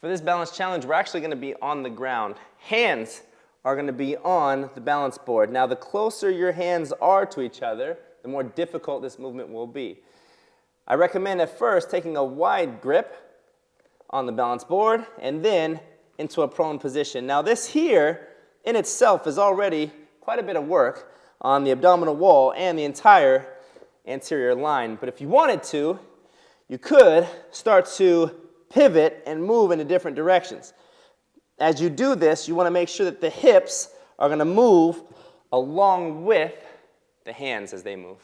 For this balance challenge, we're actually going to be on the ground. Hands are going to be on the balance board. Now, the closer your hands are to each other, the more difficult this movement will be. I recommend at first taking a wide grip on the balance board and then into a prone position. Now this here in itself is already quite a bit of work on the abdominal wall and the entire anterior line. But if you wanted to, you could start to pivot and move in different directions. As you do this, you want to make sure that the hips are going to move along with the hands as they move.